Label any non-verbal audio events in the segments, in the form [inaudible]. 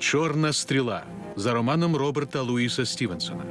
Чорна стріла за романом Роберта Луїса Стівенсона.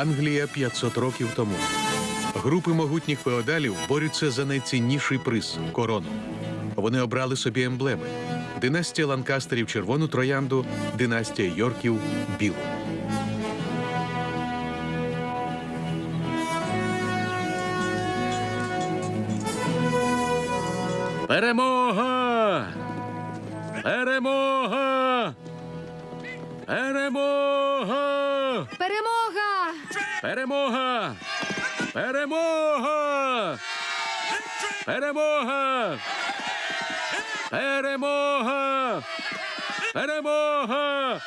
Англія 500 років тому. Групи могутніх феодалів борються за найцінніший приз корону. Вони обрали собі емблеми: династія Ланкастерів червону троянду, династія Йорків білу. Перемога! Peremorra! Peremorra! Peremorra! Peremorra! Peremorra!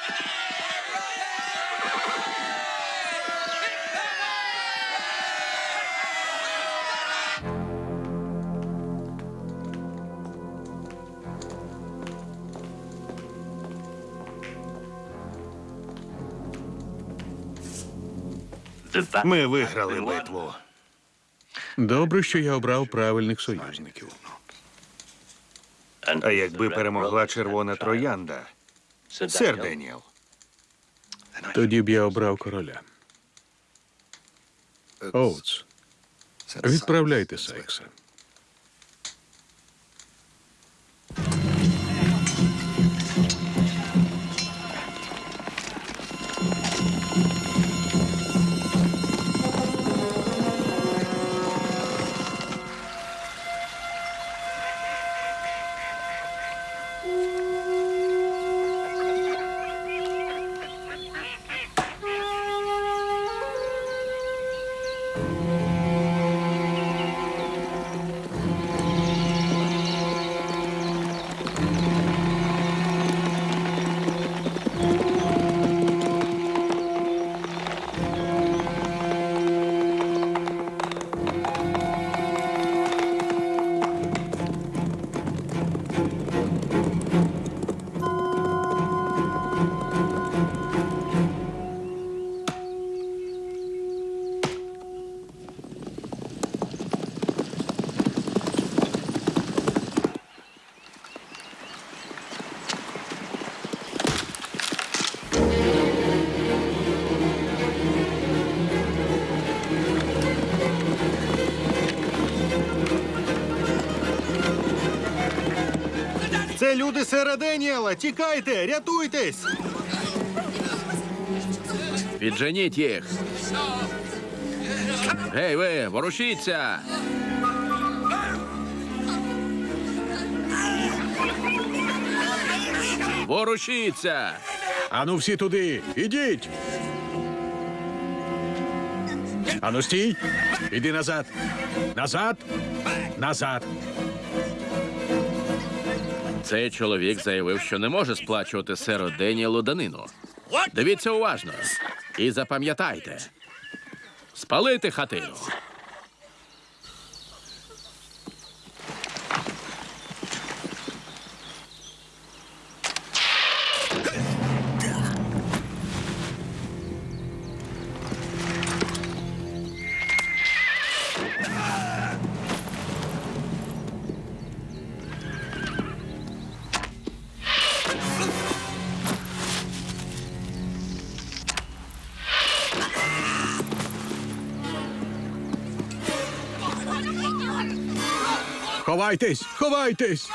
Ми виграли битву. Добре, що я обрав правильних союзників. А якби перемогла червона троянда, сер Деніел. Тоді б я обрав короля. Оуц, відправляйте Сайкса. сера Деніела. Тікайте, рятуйтесь! Підженіть їх! Гей, ви, ворушіться! Ворушіться! Ану всі туди! Ідіть! Ану стій! Іди назад! Назад! Назад! Цей чоловік заявив, що не може сплачувати серу Деніелу данину. Дивіться уважно і запам'ятайте. Спалити хатину. Ховайтесь! Ховайтесь!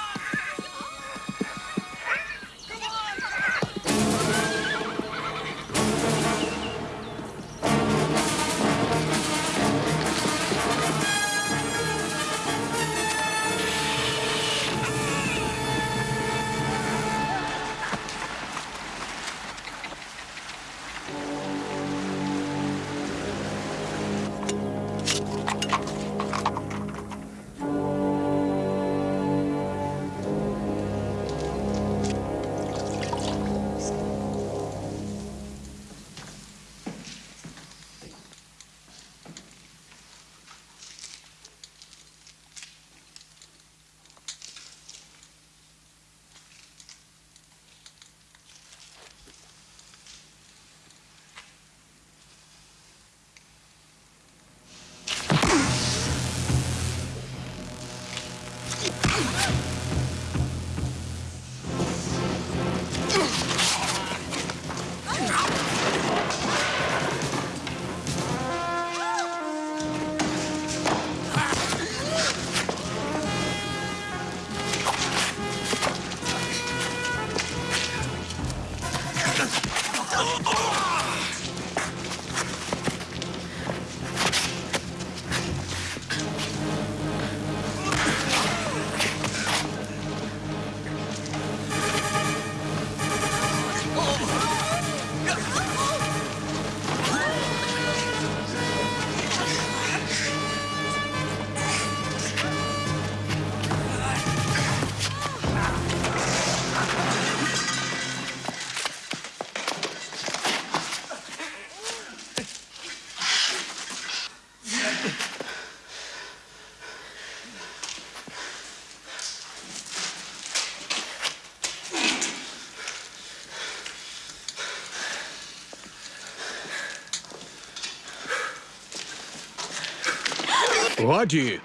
Годі!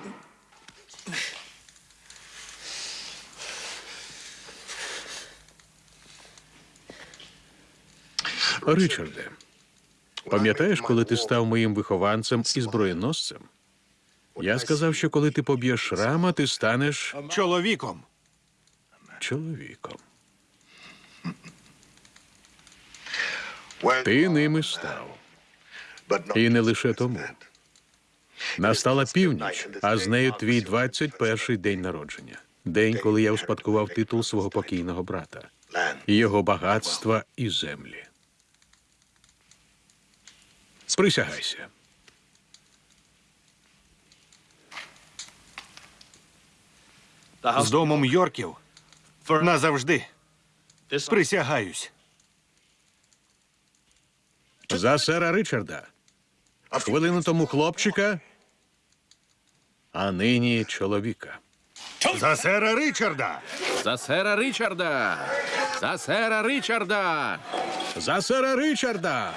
Ричарде, пам'ятаєш, коли ти став моїм вихованцем і зброєносцем? Я сказав, що коли ти поб'єш шрама, ти станеш Чоловіком. чоловіком. Ти ними став. І не лише тому. Настала північ, а з нею твій 21-й день народження. День, коли я успадкував титул свого покійного брата, його багатства і землі. Присягайся. З домом Йорків. Назавжди. Присягаюсь. За сера Ричарда. Хвилину тому хлопчика, а нині чоловіка. За сера Ричарда. За сера Ричарда! За сера Ричарда! За сера Ричарда!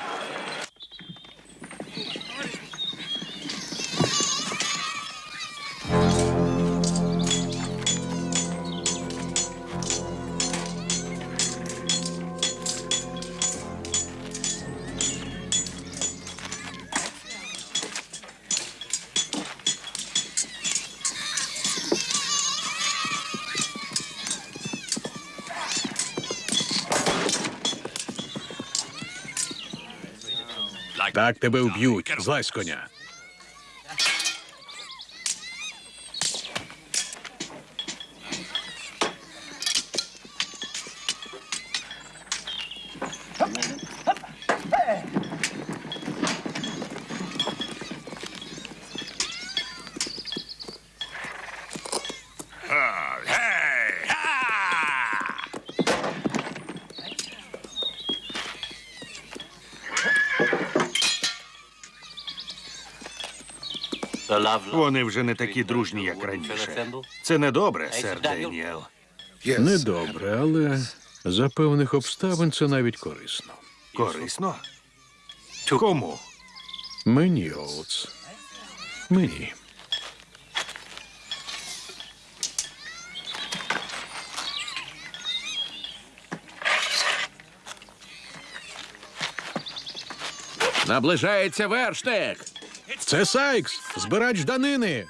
Так тебе вб'ють, злазь коня. Вони вже не такі дружні, як раніше. Це недобре, сер Деніел. Недобре, але за певних обставин це навіть корисно. Корисно? Кому? Мені, Оутс. Мені. Наближається вершник! Це Сайкс, збирач данини.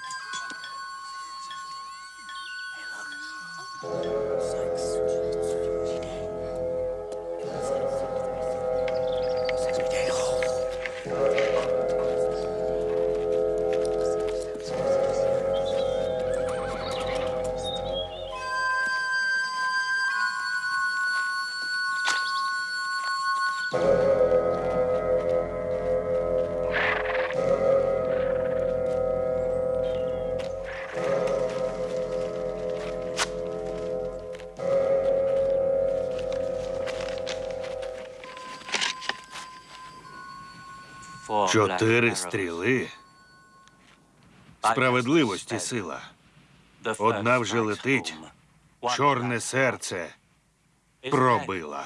Чотири стріли. Справедливості сила. Одна вже летить. Чорне серце пробила.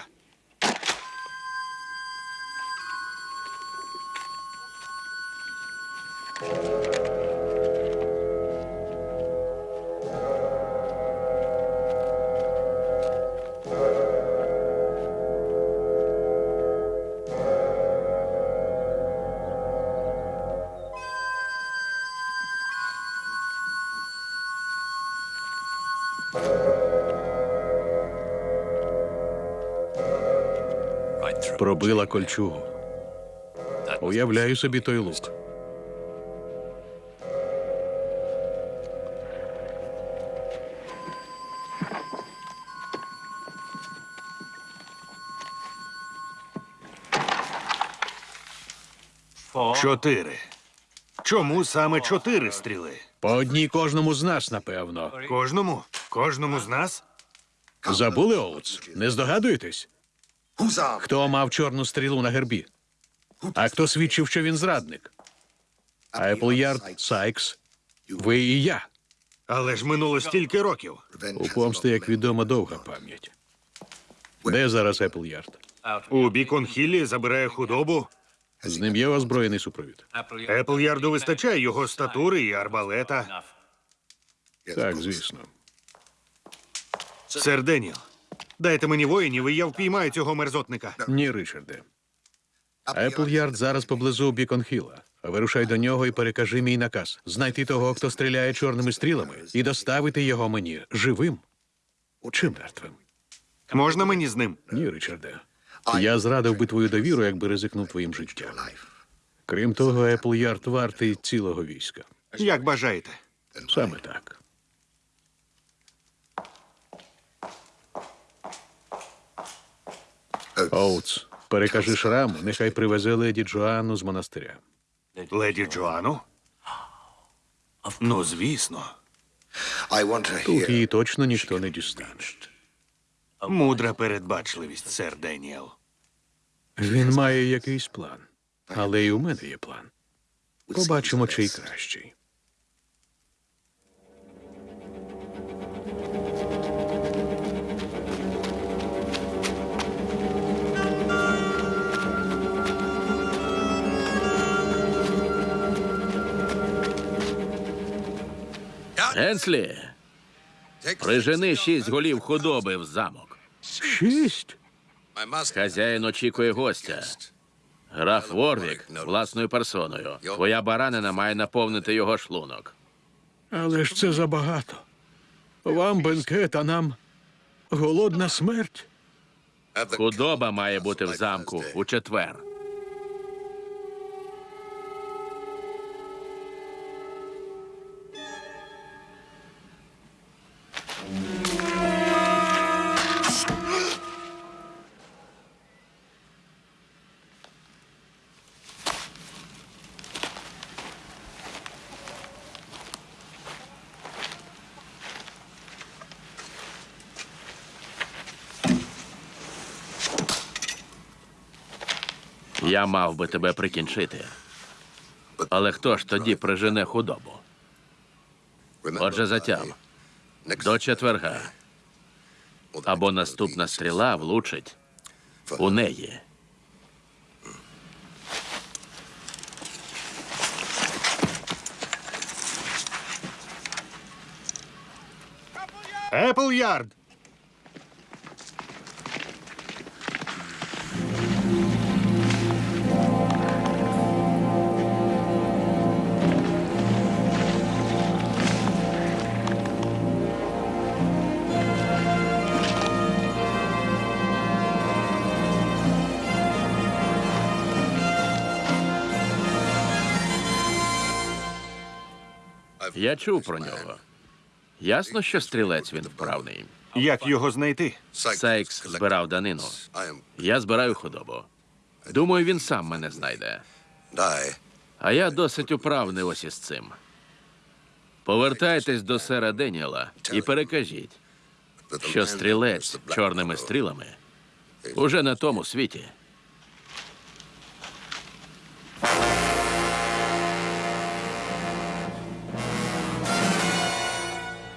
Пробила кольчугу. Уявляю собі той лук. Чотири. Чому саме чотири стріли? По одній кожному з нас, напевно. Кожному? Кожному з нас? Забули Оутс? Не здогадуєтесь? Хто мав чорну стрілу на гербі? А хто свідчив, що він зрадник? Еплярд, Сайкс, ви і я. Але ж минуло стільки років. У помсти, як відомо, довга пам'ять. Де зараз Еплярд? У Бікон-Хіллі забирає худобу. З ним є озброєний супровід. Еплярду вистачає його статури і арбалета. Так, звісно. Сер Деніел, дайте мені воїнів, і я впіймаю цього мерзотника. Ні, Ричарде. Еплярд зараз поблизу Біконхіла. Вирушай до нього і перекажи мій наказ. Знайти того, хто стріляє чорними стрілами, і доставити його мені живим чи мертвим. Можна мені з ним? Ні, Ричарде. Я зрадив би твою довіру, якби ризикнув твоїм життям. Крім того, Еплярд вартий цілого війська. Як бажаєте. Саме так. Оутс, перекажи шраму, нехай привезе леді Джоанну з монастиря. Леді Джоану? Ну, звісно. Тут її точно ніхто не дістане. Мудра передбачливість, сер Деніел. Він має якийсь план, але і у мене є план. Побачимо, чий кращий. Енслі, прижени шість голів худоби в замок. Шість. Хазяїн очікує гостя. Граф Ворвік власною персоною. Твоя баранина має наповнити його шлунок. Але ж це забагато. Вам бенкет, а нам голодна смерть. Худоба має бути в замку у четвер. Я мав би тебе прикінчити. Але хто ж тоді прижене худобу? Отже, затям. До четверга. Або наступна стріла влучить у неї. Еплярд! Я чув про нього. Ясно, що стрілець він вправний. Як його знайти? Сайкс збирав данину. Я збираю худобу. Думаю, він сам мене знайде. А я досить управний ось із цим. Повертайтесь до сера Деніела і перекажіть, що стрілець чорними стрілами уже на тому світі.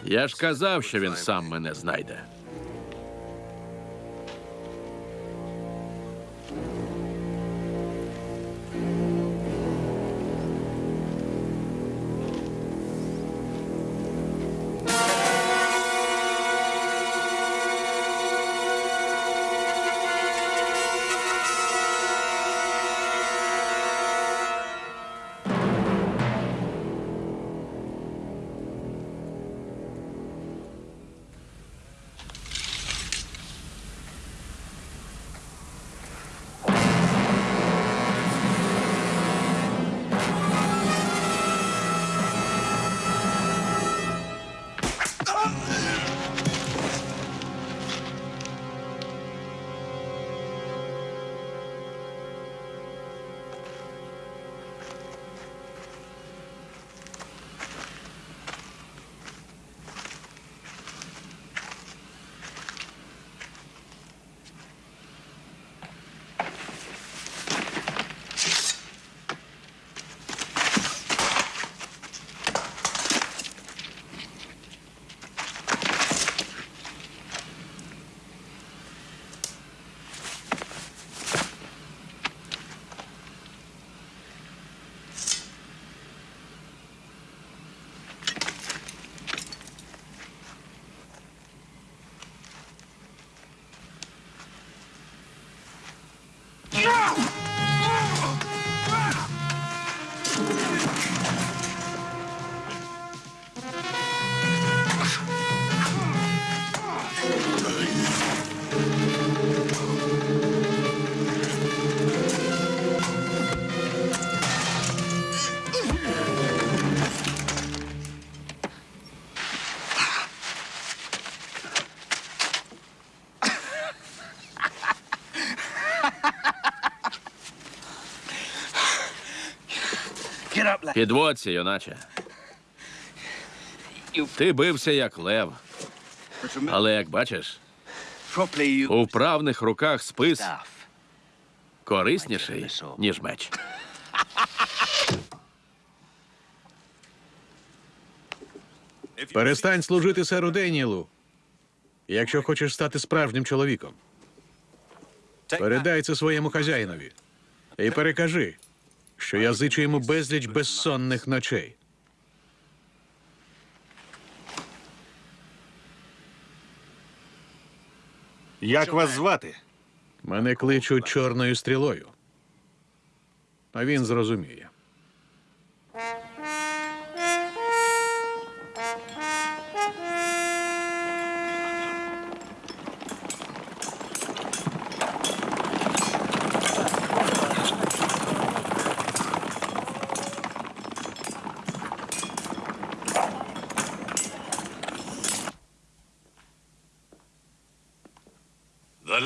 Я ж казав, що він сам мене знайде. Підводься, юначе. Ти бився як лев, але як бачиш, у вправних руках спис корисніший, ніж меч. Перестань служити серу Деніелу, якщо хочеш стати справжнім чоловіком. Передай це своєму хазяїнові і перекажи, що я зичу йому безліч безсонних ночей. Як вас звати? Мене кличуть чорною стрілою. А він зрозуміє.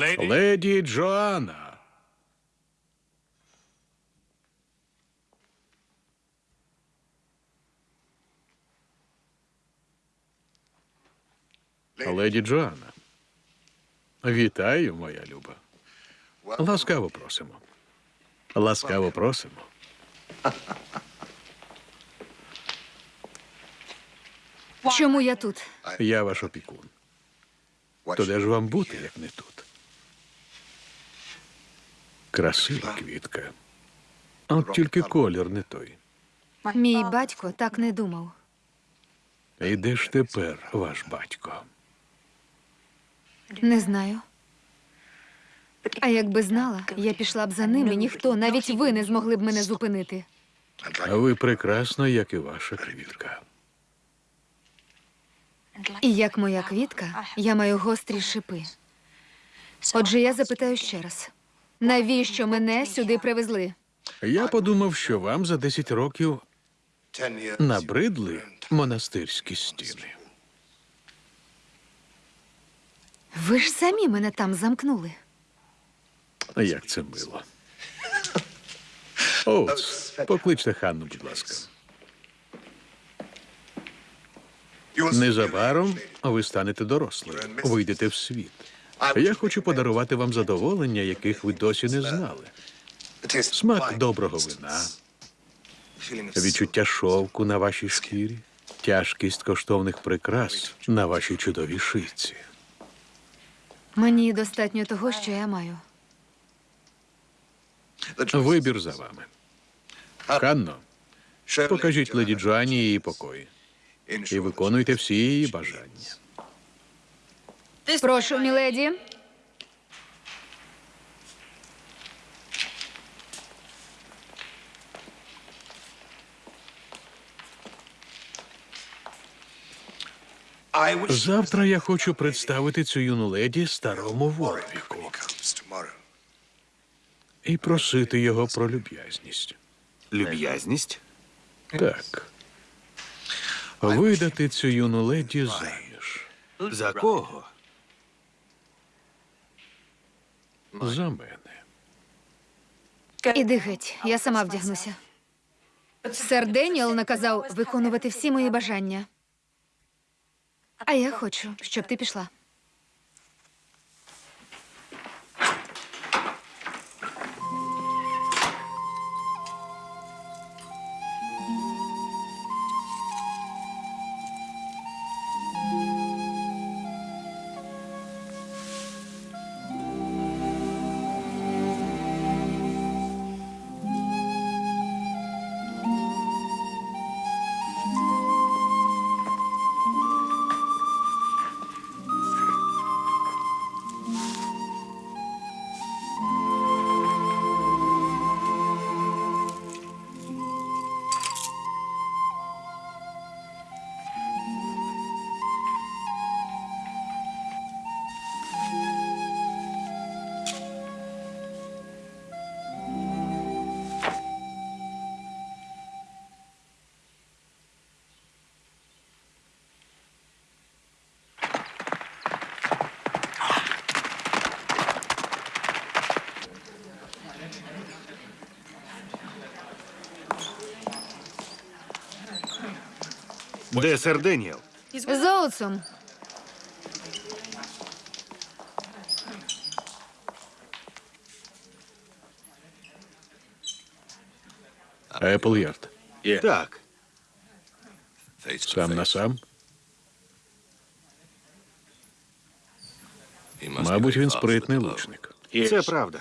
Леді Джоанна. Леді Джоанна. Вітаю, моя люба. Ласкаво просимо. Ласкаво просимо. Чому я тут? Я ваш опікун. То де ж вам бути, як не тут? Красива квітка. От тільки колір не той. Мій батько так не думав. І де ж тепер ваш батько? Не знаю. А якби знала, я пішла б за ним, і ніхто, навіть ви не змогли б мене зупинити. А ви прекрасно, як і ваша квітка. І як моя квітка, я маю гострі шипи. Отже, я запитаю ще раз: навіщо мене сюди привезли? Я подумав, що вам за 10 років набридли монастирські стіни. Ви ж самі мене там замкнули. Як це мило. Оуц, покличте Ханну, будь ласка. Незабаром ви станете дорослою, вийдете в світ. Я хочу подарувати вам задоволення, яких ви досі не знали. Смак доброго вина, відчуття шовку на вашій шкірі, тяжкість коштовних прикрас на вашій чудовій шиці. Мені достатньо того, що я маю. Вибір за вами. Ханно, покажіть леді Джоанні її покої і виконуйте всі її бажання. Прошу, міледі. Завтра я хочу представити цю юну леді старому Ворвіку і просити його про люб'язність. Люб'язність? Так. Видати цю юну леді заміж. За кого? За мене. Іди геть, я сама вдягнуся. Сер Деніел наказав виконувати всі мої бажання. А я хочу, щоб ти пішла. Де сер Деніел? З Оуцом. Еплярд. Так. Сам на сам. Мабуть, він спритний лучник. Це правда.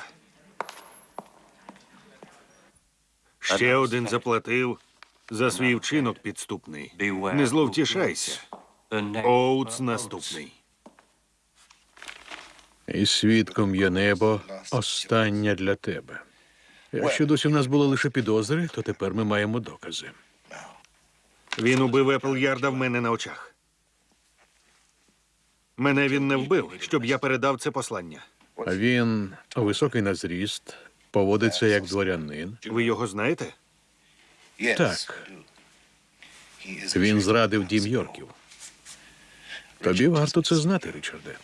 Ще один заплатив за свій вчинок підступний. Не зловтішайся. Оуц наступний. І свідком є небо остання для тебе. Якщо досі в нас були лише підозри, то тепер ми маємо докази. Він убив Еплярда в мене на очах. Мене він не вбив, щоб я передав це послання. Він високий на зріст, поводиться як дворянин. Ви його знаєте? Так, він зрадив дім Йорків. Тобі варто це знати, Річарде.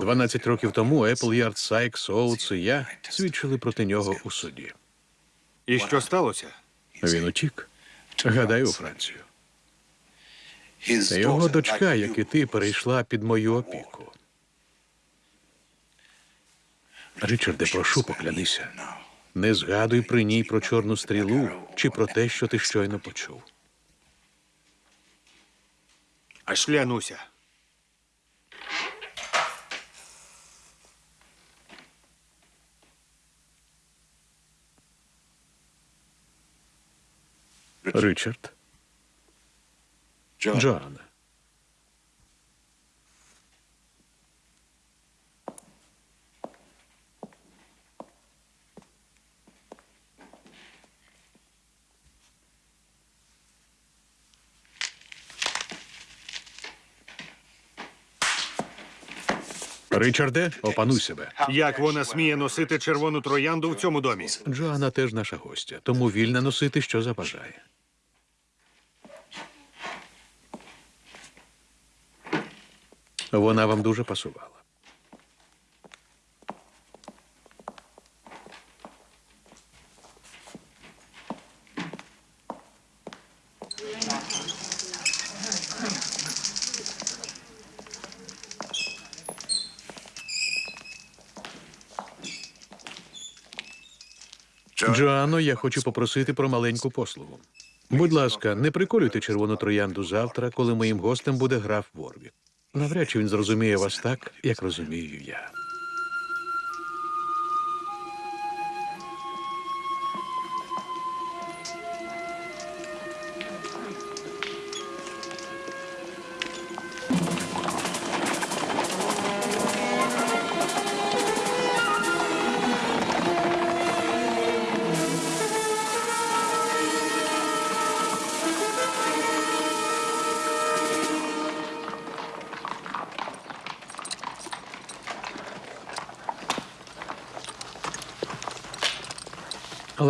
12 років тому Еплярд, Сайкс, Оутс і я свідчили проти нього у суді. І що сталося? Він утік. Гадаю, у Францію. Його дочка, як і ти, перейшла під мою опіку. Річарде, прошу, поклянися. Не згадуй при ній про чорну стрілу чи про те, що ти щойно почув. Аж Клянуся. Ричард. Джоанна. Ричарде, опануй себе. Як вона сміє носити червону троянду в цьому домі? Джоанна теж наша гостя, тому вільна носити, що забажає. Вона вам дуже пасувала. Джоанно, я хочу попросити про маленьку послугу. Будь ласка, не приколюйте червону троянду завтра, коли моїм гостем буде граф Ворвік. Навряд чи він зрозуміє вас так, як розумію я.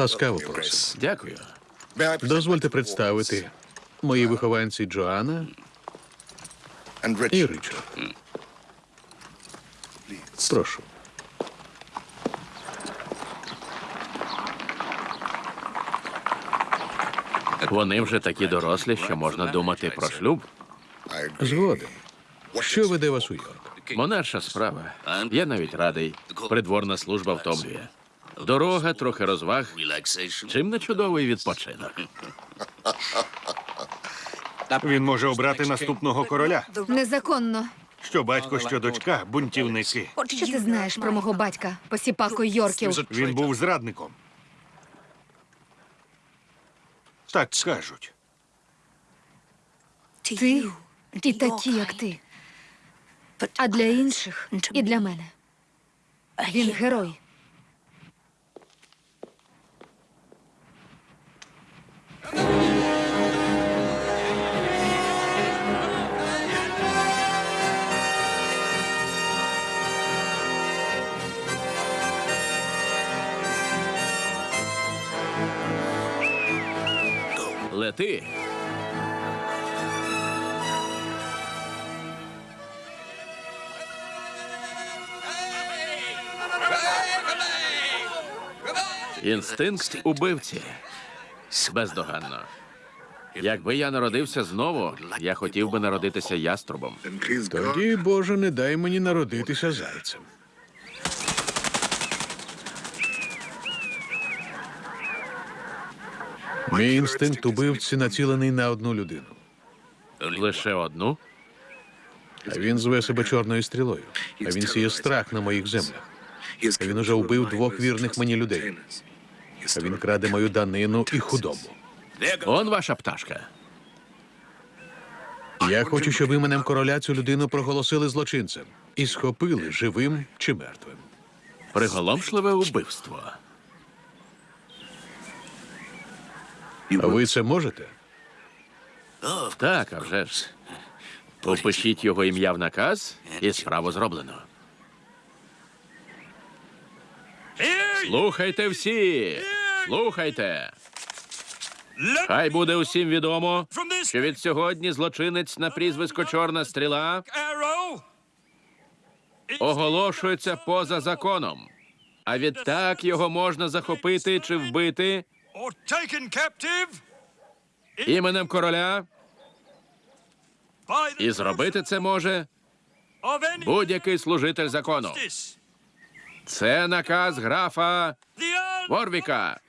Ласкаво просимо. Дякую. Дозвольте представити мої вихованці Джоанна і Ричард. Прошу. Вони вже такі дорослі, що можна думати про шлюб. Згоден. Що веде вас у Йорк? Монарша справа. Я навіть радий. Придворна служба втомлює. Дорога, трохи розваг. Чим не чудовий відпочинок. [laughs] Він може обрати наступного короля. Незаконно. Що батько, що дочка бунтівники. Що ти знаєш про мого батька, посіпаку Йорків? Він був зрадником. Так кажуть. Ти і такі, як ти. А для інших і для мене. Він герой. Лети. Інстинкт убивці. Бездоганно. Якби я народився знову, я хотів би народитися яструбом. Тоді, Боже, не дай мені народитися зайцем. Мій інстинкт убивці націлений на одну людину. Лише одну. А він зве себе чорною стрілою. А він сіє страх на моїх землях. А він уже вбив двох вірних мені людей. А він краде мою данину і худобу. Он ваша пташка. Я хочу, щоб іменем короля цю людину проголосили злочинцем і схопили живим чи мертвим. Приголомшливе вбивство. А ви це можете? Так, а вже ж. Попишіть його ім'я в наказ, і справу зроблено. Слухайте всі! Слухайте! Хай буде усім відомо, що від сьогодні злочинець на прізвисько Чорна стріла оголошується поза законом. А відтак його можна захопити чи вбити іменем короля, і зробити це може будь-який служитель закону. Це наказ графа Ворвіка.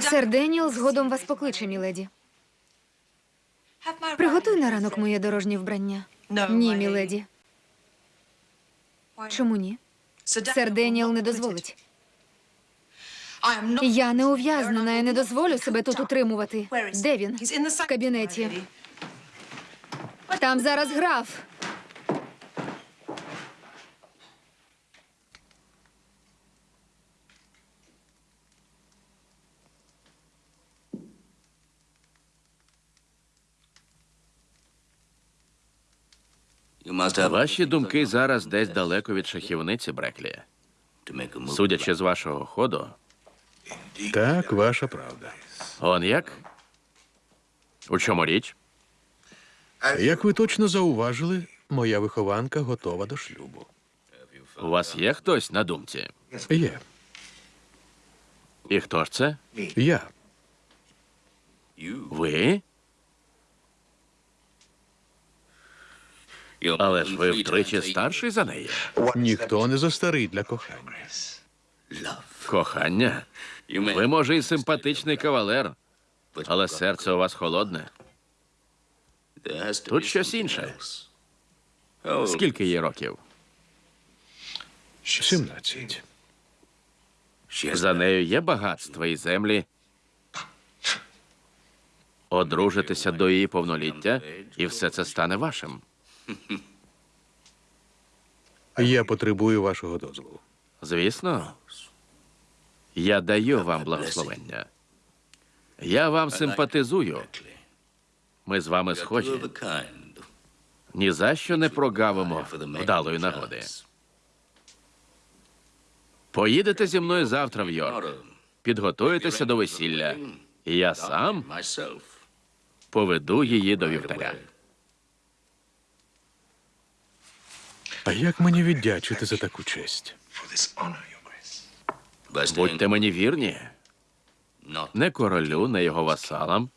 Сер Деніел згодом вас покличе, міледі. Приготуй на ранок моє дорожнє вбрання. Ні, міледі. Чому ні? Сер Деніел не дозволить. Я не ув'язнена і не дозволю себе тут утримувати. Де він? В кабінеті. Там зараз граф. Ваші думки зараз десь далеко від шахівниці, Бреклі. Судячи з вашого ходу, Так, ваша правда. он як? У чому річ? Як ви точно зауважили, моя вихованка готова до шлюбу. У вас є хтось на думці? Є. І хто ж це? Я. Ви? Але ж ви втричі старший за неї. Ніхто не застарий для кохання. Кохання? Ви, може, і симпатичний кавалер, але серце у вас холодне. Тут щось інше. Скільки їй років? 17. За нею є багатство і землі. Одружитися до її повноліття, і все це стане вашим. [laughs] Я потребую вашого дозволу. Звісно, я даю вам благословення. Я вам симпатизую. Ми з вами схожі. Ні за що не прогавимо вдалої нагоди. Поїдете зі мною завтра в Йорк. Підготуєтеся до весілля. Я сам поведу її до вівтаря. А як мені віддячити за таку честь? Будьте мені вірні, не королю, не його васалам,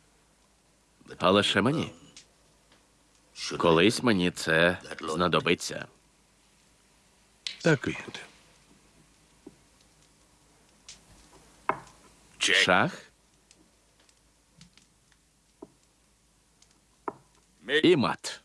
а лише мені. Колись мені це знадобиться. Так і буде. Шах і мат.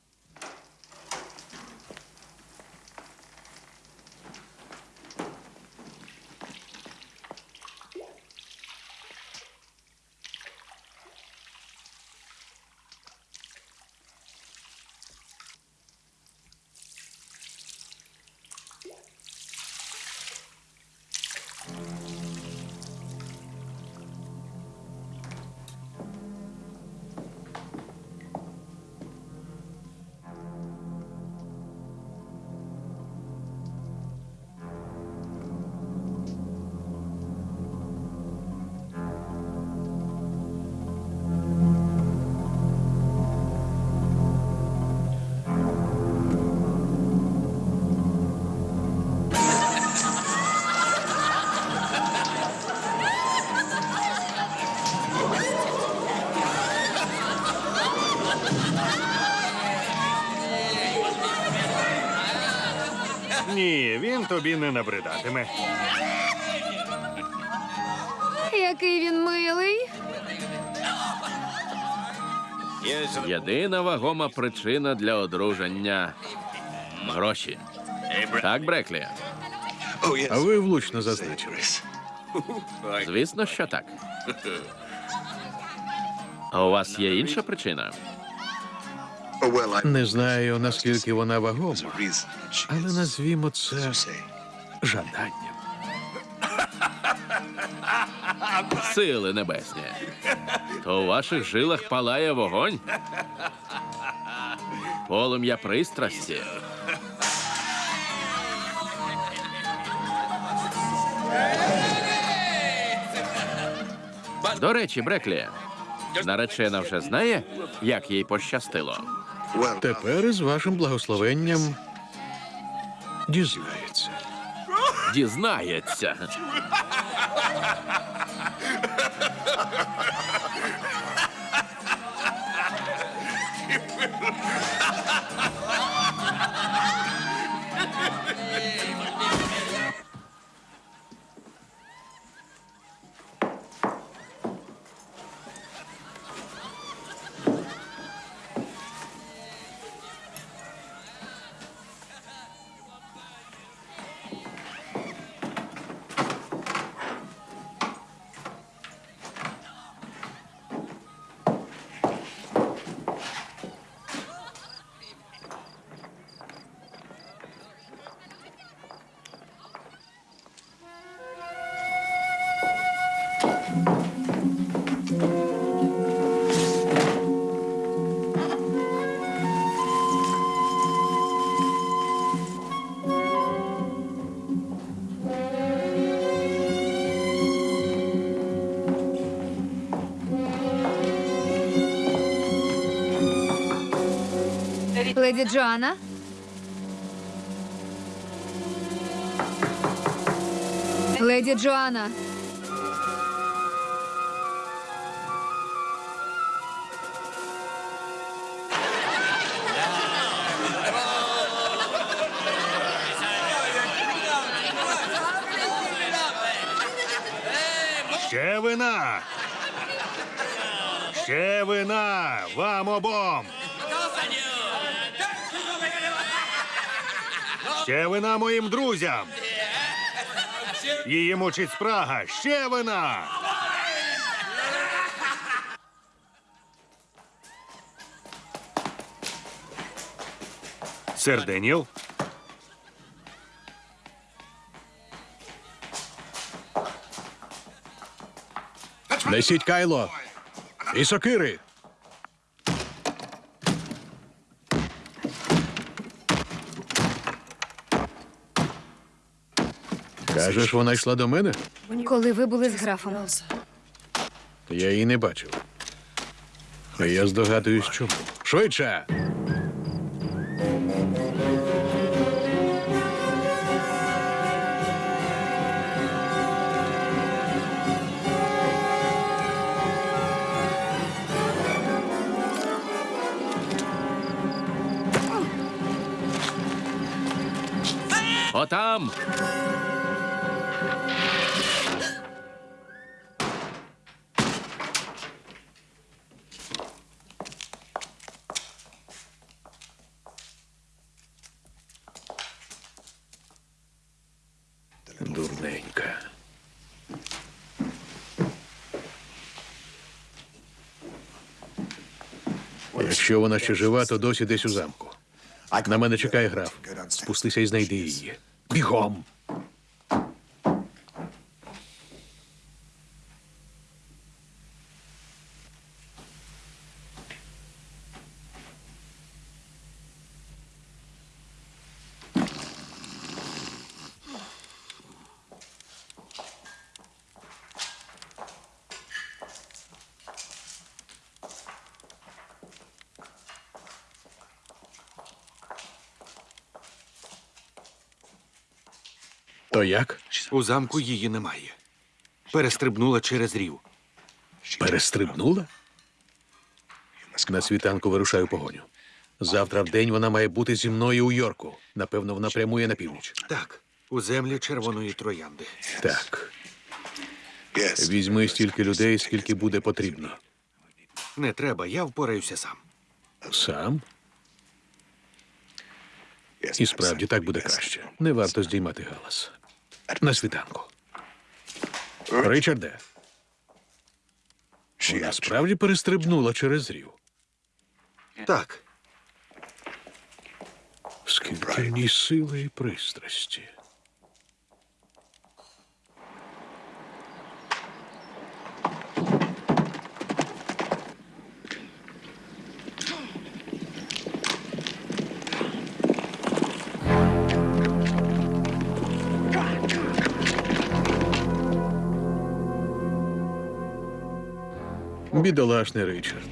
Тобі не набридатиме. Який він милий. Єдина вагома причина для одруження гроші. Так, Бреклі? А ви влучно зазначили. Звісно, що так. А у вас є інша причина? Не знаю, наскільки вона вагома, але назвімо це жаданням. Сили небесні. То у ваших жилах палає вогонь? Полум'я пристрасті. До речі, Бреклі, наречена вже знає, як їй пощастило. Тепер із вашим благословенням дізнається. Дізнається. Леді Джоанна? Леді Джоанна. Ще вина! Ще вина! Вам обом! Ще вина моїм друзям! Її мучить спрага! Ще вина! Сер Деніел? Несіть кайло. І сокири. Кажеш, вона йшла до мене? Коли ви були з графом. Я її не бачив. А я здогадуюсь, чому. Швидше! Якщо вона ще жива, то досі десь у замку. На мене чекає граф. Спустися і знайди її. Бігом! Як? У замку її немає. Перестрибнула через рів. Перестрибнула? На світанку вирушаю погоню. Завтра в день вона має бути зі мною у Йорку. Напевно, вона прямує на північ. Так, у землі червоної троянди. Так. Візьми стільки людей, скільки буде потрібно. Не треба, я впораюся сам. Сам? І справді так буде краще. Не варто здіймати галас. На світанку. Ричарде. Вона справді перестрибнула через рів. Так, Скільки в ній сили і пристрасті. Бідолашний Ричард.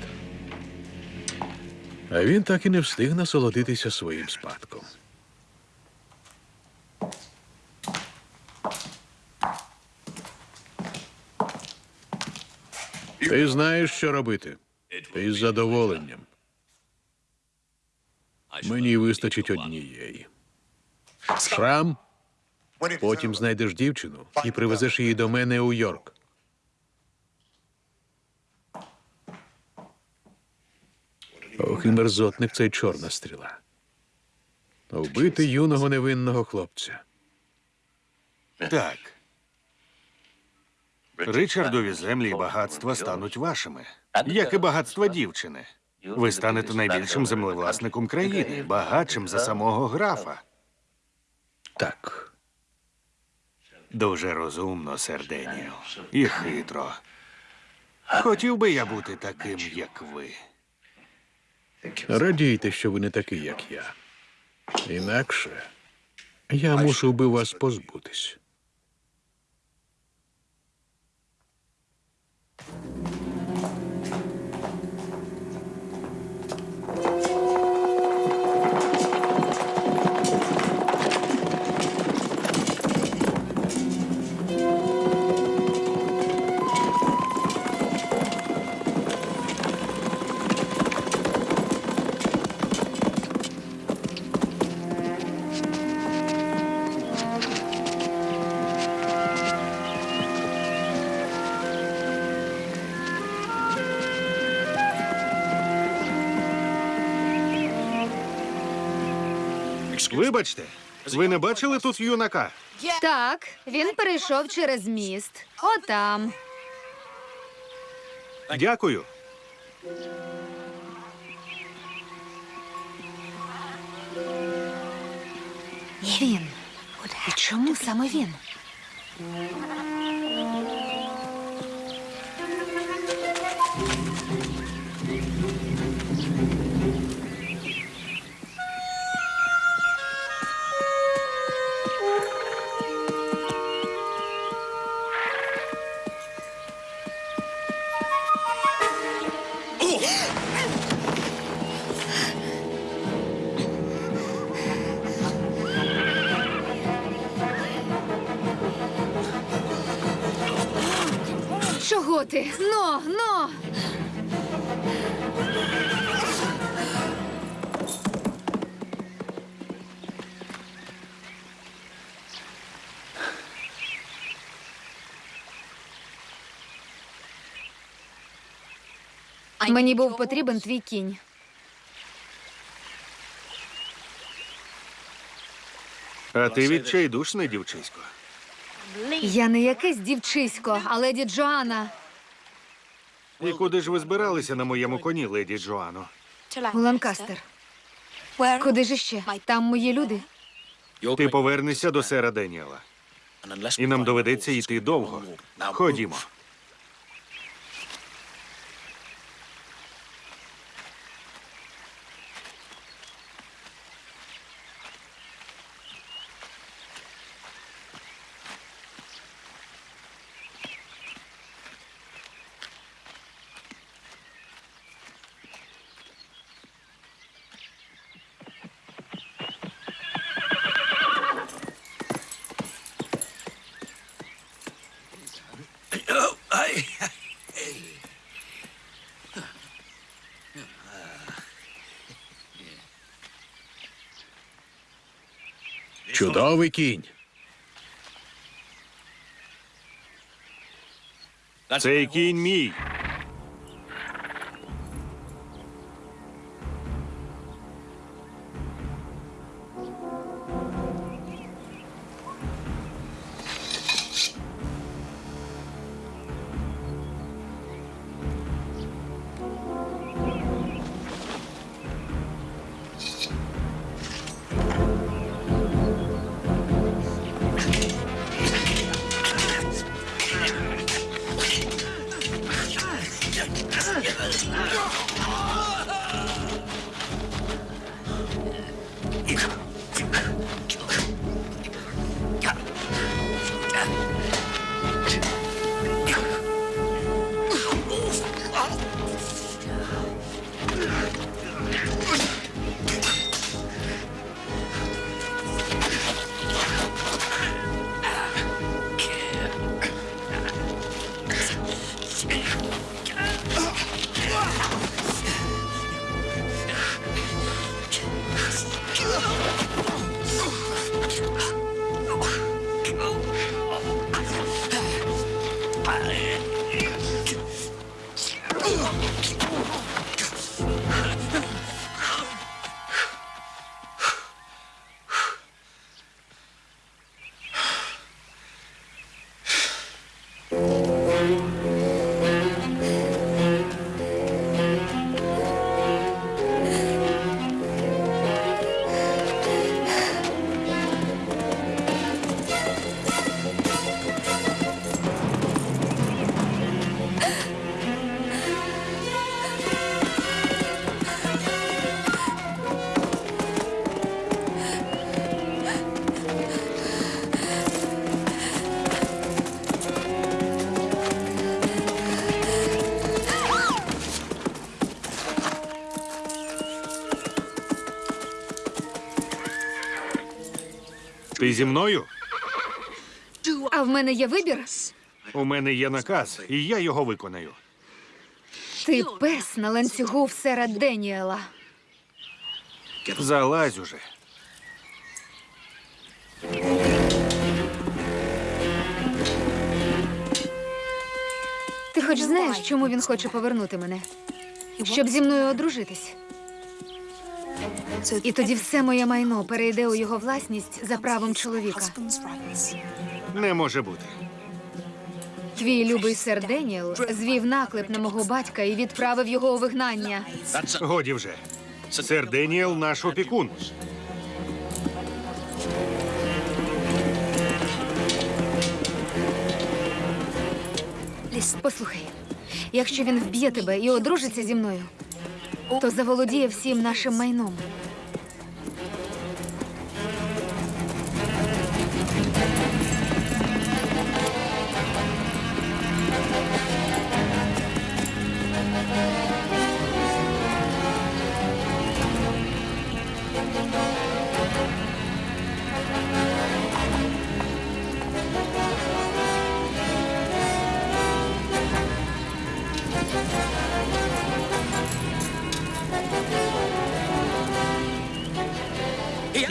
А він так і не встиг насолодитися своїм спадком. Ти знаєш, що робити. Ти з задоволенням. Мені вистачить однієї. Шрам, потім знайдеш дівчину і привезеш її до мене у Йорк. Ох, і мерзотник цей чорна стріла. Вбити юного невинного хлопця. так. Ричардові землі і багатства стануть вашими, як і багатства дівчини. Ви станете найбільшим землевласником країни, багатшим за самого графа. Так. Дуже розумно, сер Деніел. І хитро. Хотів би я бути таким, як ви. Радійте, що ви не такий, як я. Інакше я мусив би вас позбутись. Вибачте, ви не бачили тут юнака? Так, він перейшов через міст. Отам. Дякую. Він. І чому саме він? Чого? Но, но! Мені був потрібен твій кінь. А ти відчайдушне дівчисько. Я не якесь дівчисько, а леді Джоанна. І куди ж ви збиралися на моєму коні, леді Джоано? У Ланкастер. Куди ж іще? Там мої люди. Ти повернешся до сера Деніела. І нам доведеться йти довго. Ходімо. Чудовий кінь. Цей кінь мій. Зі мною? А в мене є вибір. У мене є наказ, і я його виконаю. Ти пес на ланцюгу в сера Деніела. Залазь уже. Ти хоч знаєш, чому він хоче повернути мене? Щоб зі мною одружитись. І тоді все моє майно перейде у його власність за правом чоловіка. Не може бути. Твій любий сер Деніел звів наклеп на мого батька і відправив його у вигнання. Годі вже. Сер Деніел наш опікун. Послухай, якщо він вб'є тебе і одружиться зі мною, то заволодіє всім нашим майном.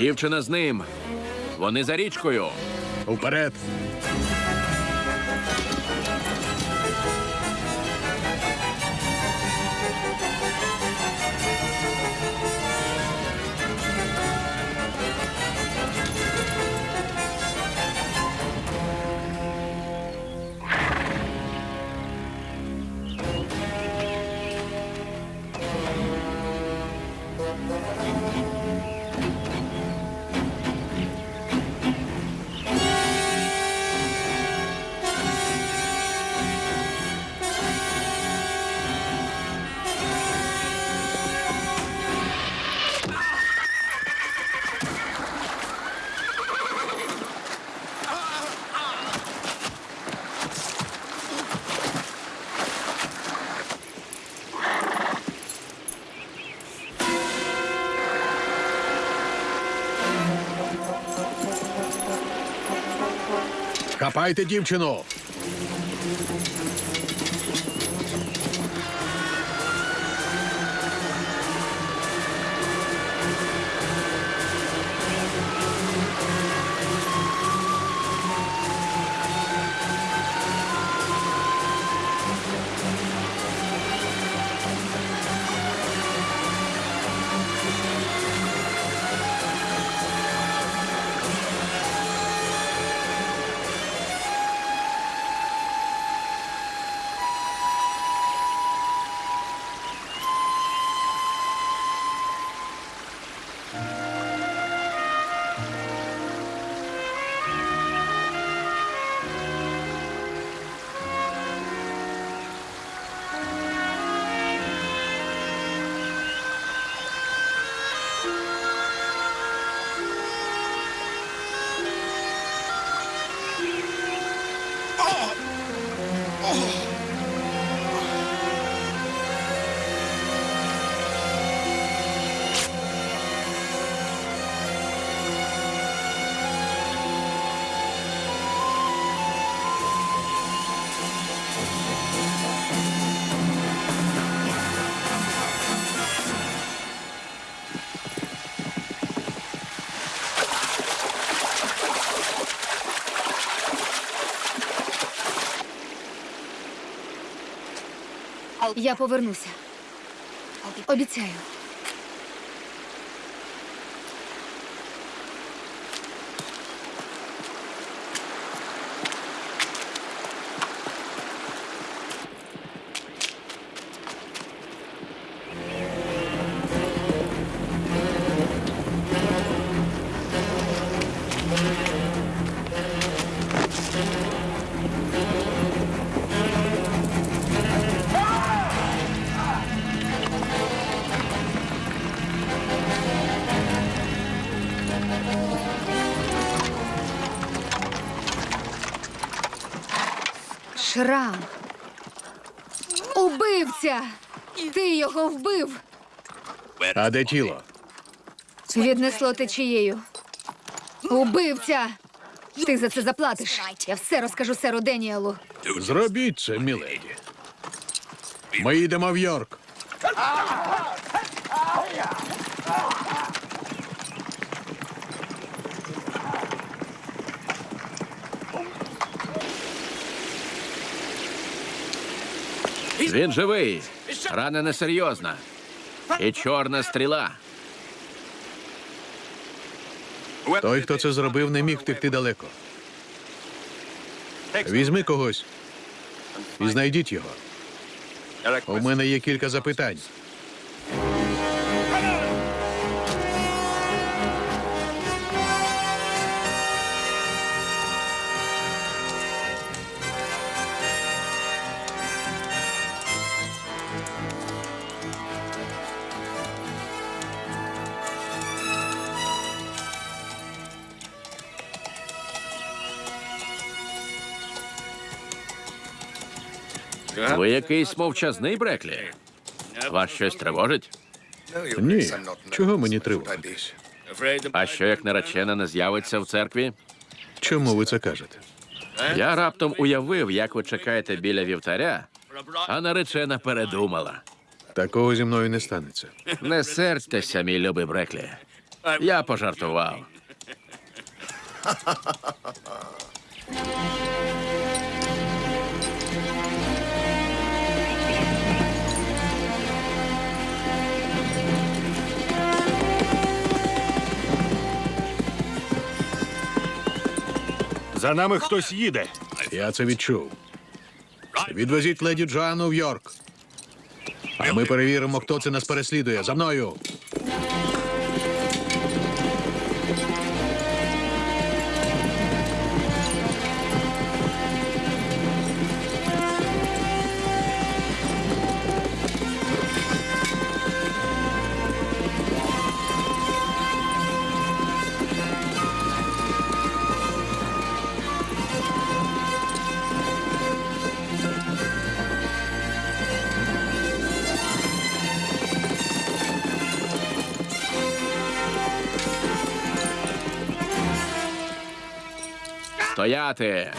Дівчина з ним. Вони за річкою. Уперед! Хапайте дівчину! Я повернуся. Обіцяю. А де тіло? Віднесло течією. Убивця! Ти за це заплатиш. Я все розкажу серу Деніелу. Зробіть це, міледі. Ми їдемо в Йорк. Він живий. Рана несерйозна і чорна стріла. Той, хто це зробив, не міг втекти далеко. Візьми когось і знайдіть його. У мене є кілька запитань. Ви якийсь мовчазний Бреклі? Вас щось тривожить? Ні, чого мені тривожитись? А що як наречена не з'явиться в церкві? Чому ви це кажете? Я раптом уявив, як ви чекаєте біля вівтаря, а наречена передумала. Такого зі мною не станеться. Не сердьтеся, мій любий Бреклі. Я пожартував. За нами хтось їде. Я це відчув. Відвезіть леді Джоанну в Йорк. А ми перевіримо, хто це нас переслідує. За мною. Стояти!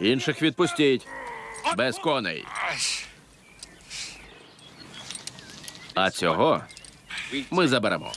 Інших відпустіть. Без коней. А цього ми заберемо.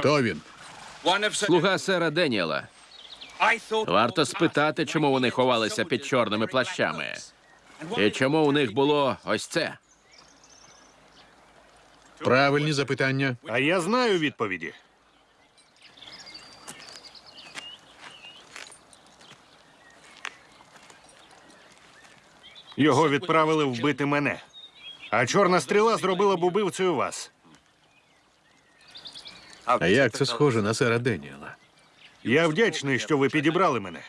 Хто він? Слуга сера Деніела. Варто спитати, чому вони ховалися під чорними плащами. І чому у них було ось це? Правильні запитання. А я знаю відповіді. Його відправили вбити мене. А чорна стріла зробила б убивцею вас. А як це схоже на сера Деніела? Я вдячний, що ви підібрали мене.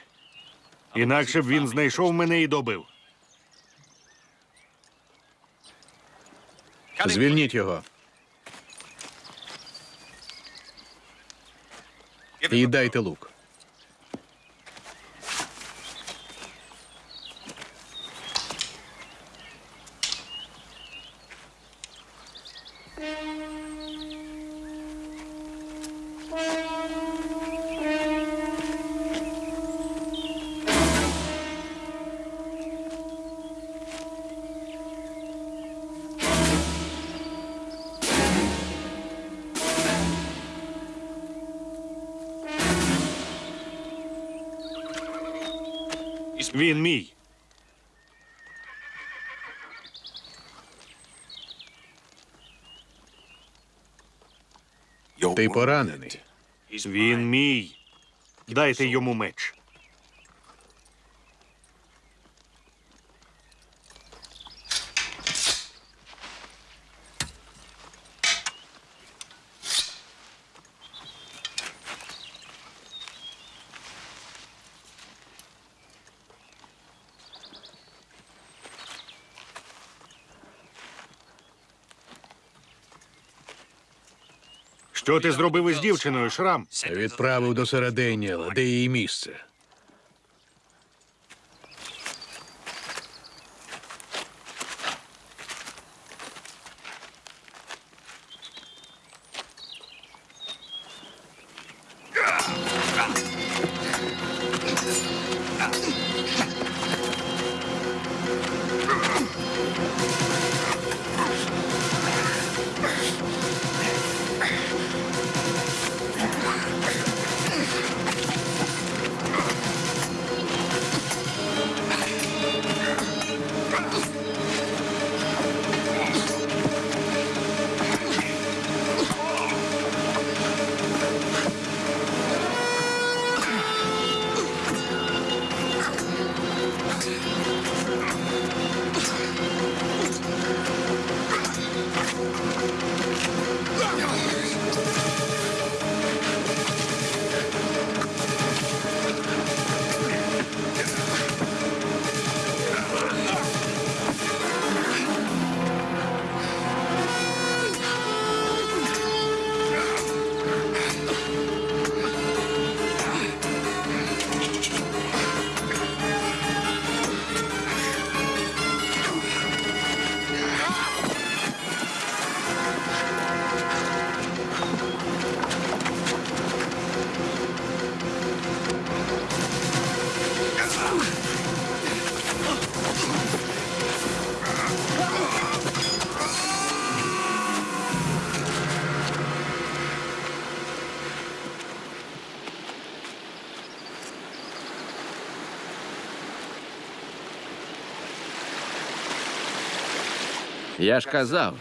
Інакше б він знайшов мене і добив. Звільніть його. І дайте лук. Ти поранений. Він мій. Дайте йому меч. Що ти зробив із дівчиною, Шрам? Відправив до Середеніела, де її місце. Я ж казав,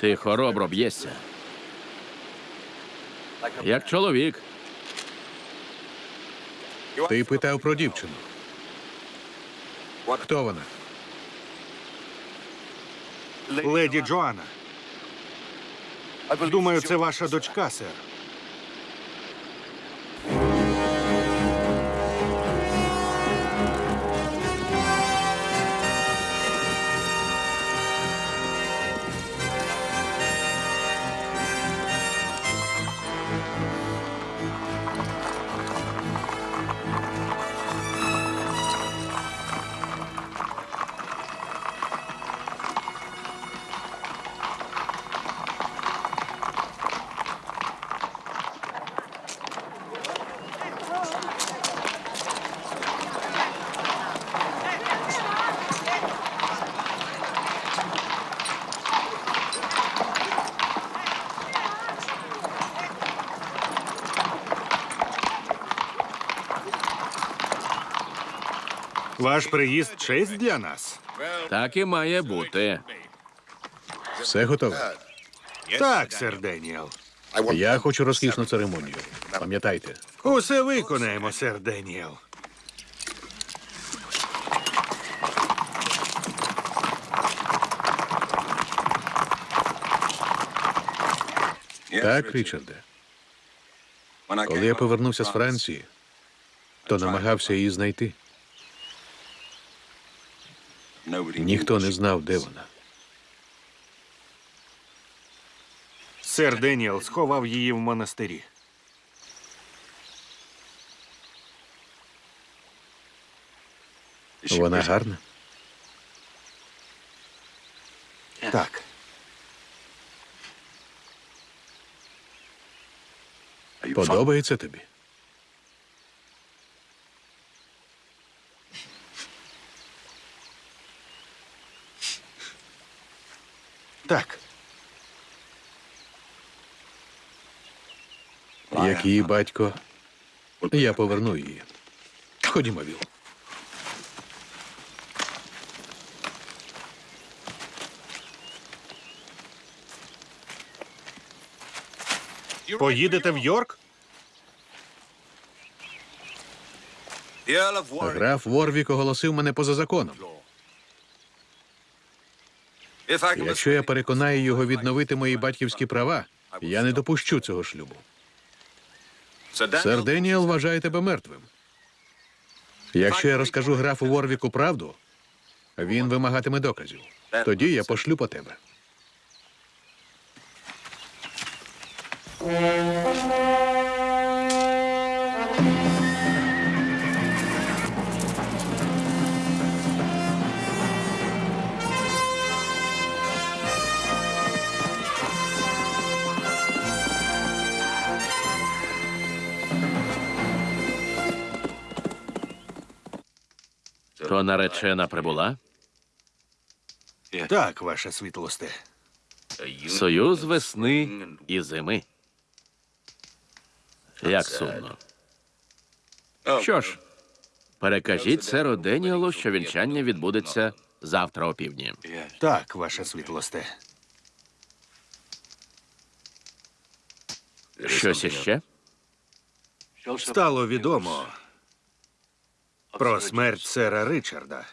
ти хоробро б'єшся. Як чоловік. Ти питав про дівчину. Хто вона? Леді Джоанна. Думаю, це ваша дочка, сер. Ваш приїзд честь для нас. Так і має бути. Все готове. Так, сер Деніел. Я хочу розкішну церемонію. Пам'ятайте, Усе виконаємо, сер Деніел. так, Річарде. Коли я повернувся з Франції, то намагався її знайти. Ніхто не знав, де вона. Сер Деніел сховав її в монастирі. Вона гарна. Так. Подобається тобі? Так. Як її батько, я поверну її. Ходімо, Віл. Поїдете в Йорк? Граф Ворвік оголосив мене поза законом. Якщо я переконаю його відновити мої батьківські права, я не допущу цього шлюбу. Сер Деніел вважає тебе мертвим. Якщо я розкажу графу Ворвіку правду, він вимагатиме доказів. Тоді я пошлю по тебе. То наречена прибула? Так, ваша світлосте. Союз весни і зими. Як сумно. Що ж, перекажіть серу Деніелу, що вінчання відбудеться завтра опівдні. Так, ваша світлосте. Щось іще? Стало відомо про смерть сера Ричарда.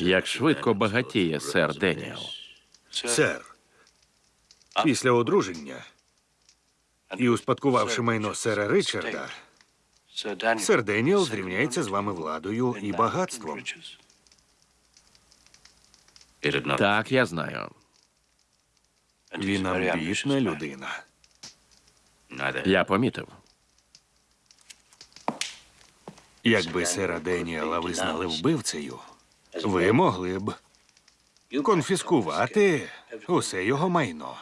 Як швидко багатіє сер Деніел. Сер, після одруження і успадкувавши майно сера Ричарда, сер Деніел зрівняється з вами владою і багатством. Так, я знаю. Він амбітна людина. Я помітив. Якби сера Деніела визнали вбивцею, ви могли б конфіскувати усе його майно.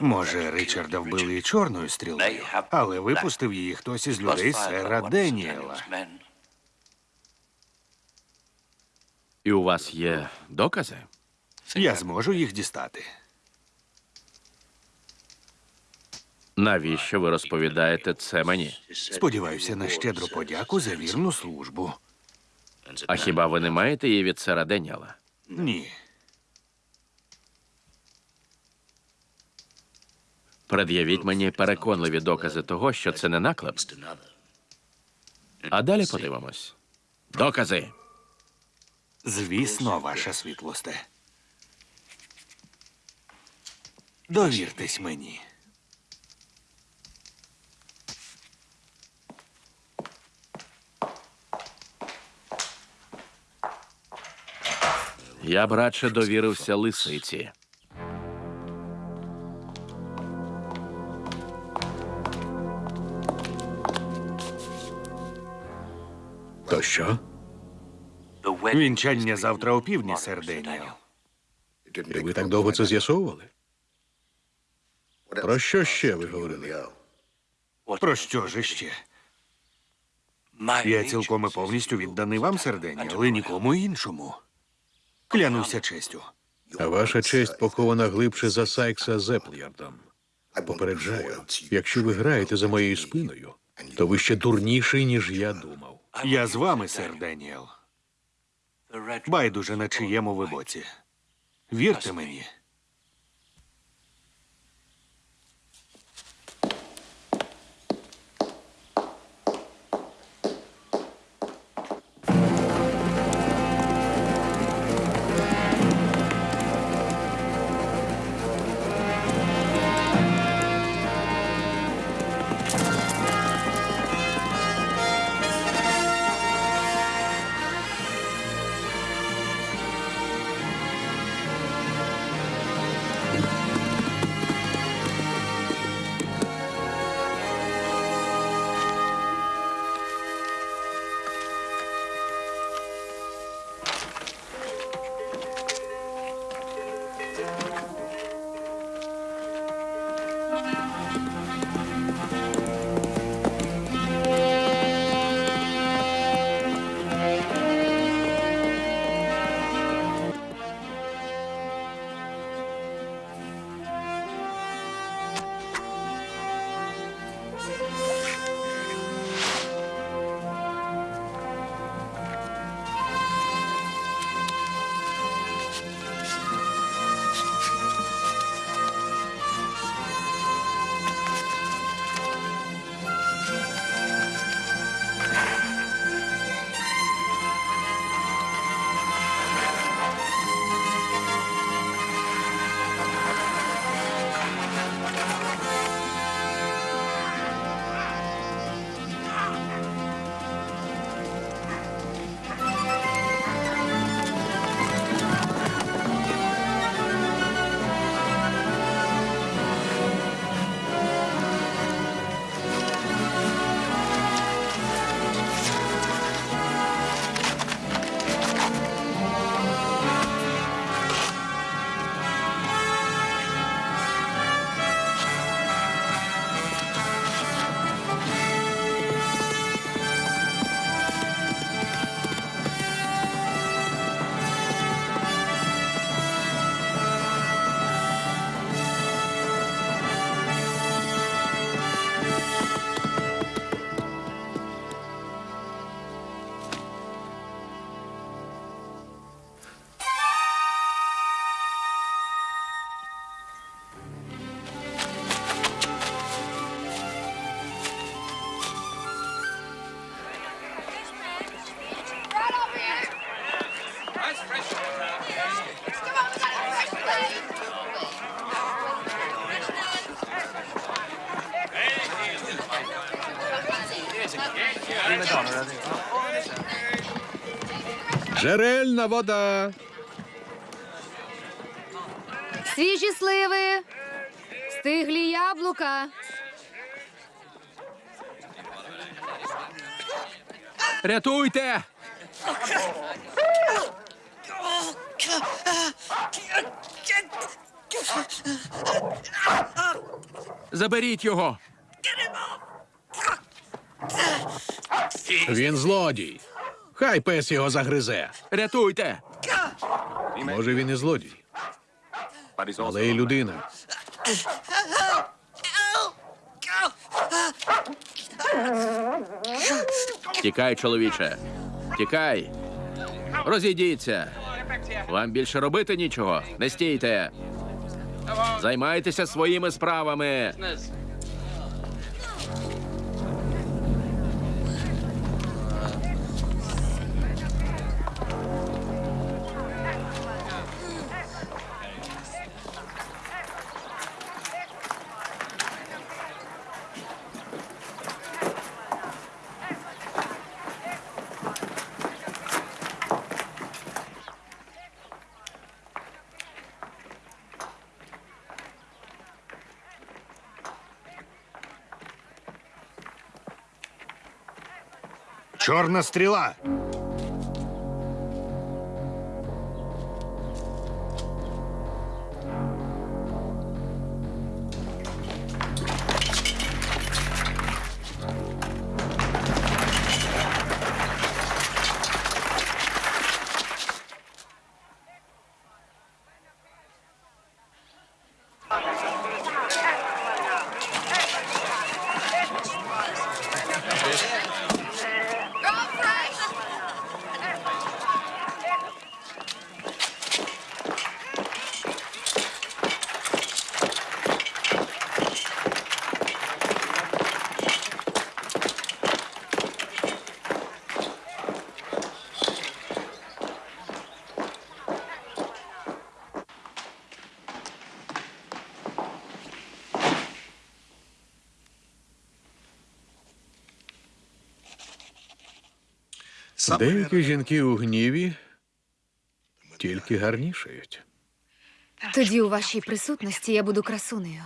Може, Ричарда вбили і чорною стрілою, але випустив її хтось із людей сера Деніела. І у вас є докази? Я зможу їх дістати. Навіщо ви розповідаєте це мені? Сподіваюся на щедру подяку за вірну службу. А хіба ви не маєте її від сера Деніела? Ні. Пред'явіть мені переконливі докази того, що це не наклеп. А далі подивимось. Докази. Звісно, ваша світлосте. Довіртесь мені. Я б радше довірився лисиці. То що? Вінчання завтра опівдні, сер Деніел. І ви так довго це з'ясовували? Про що ще ви говорили? Про що ж іще? Я цілком і повністю відданий вам, сер Деніел, але нікому іншому. Клянуся честю. А ваша честь похована глибше за Сайкса Зеплярдом. Попереджаю, якщо ви граєте за моєю спиною, то ви ще дурніший, ніж я думав. Я з вами, сер Деніел. Байдуже на чиєму ви боці. Вірте мені. Джерельна вода. Свіжі сливи, стиглі яблука. Рятуйте! Заберіть його! Він злодій. Хай пес його загризе. Рятуйте! Може, він і злодій, але і людина. Тікай, чоловіче. Тікай. Розійдіться. Вам більше робити нічого. Не стійте. Займайтеся своїми справами. Чорна стріла. Деякі жінки у гніві тільки гарнішають. Тоді у вашій присутності я буду красунею.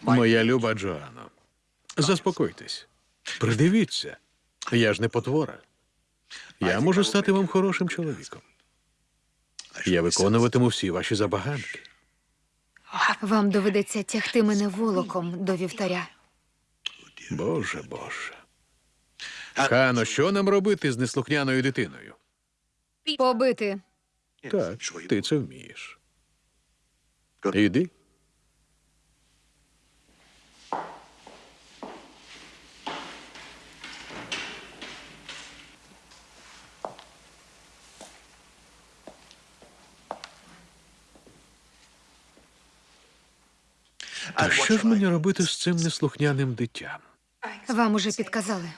Моя люба Джоанно, заспокойтесь. Придивіться. Я ж не потвора. Я можу стати вам хорошим чоловіком. Я виконуватиму всі ваші забаганки. Вам доведеться тягти мене волоком до вівтаря. Боже, Боже. Хано, що нам робити з неслухняною дитиною? Побити. Так, ти це вмієш. Іди. А що ж мені робити з цим неслухняним дитям? Вам уже підказали.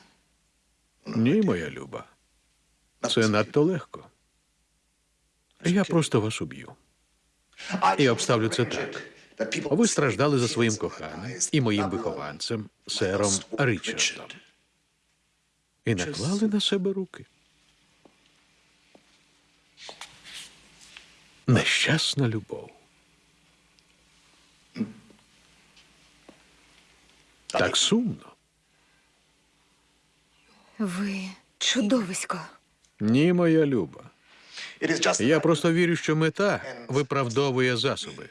Ні, моя люба. Це надто легко. Я просто вас уб'ю. І обставлю це так. Ви страждали за своїм коханим і моїм вихованцем, сером Річардом. І наклали на себе руки. Нещасна любов. Так сумно. Ви чудовисько. Ні, моя люба. Я просто вірю, що мета виправдовує засоби.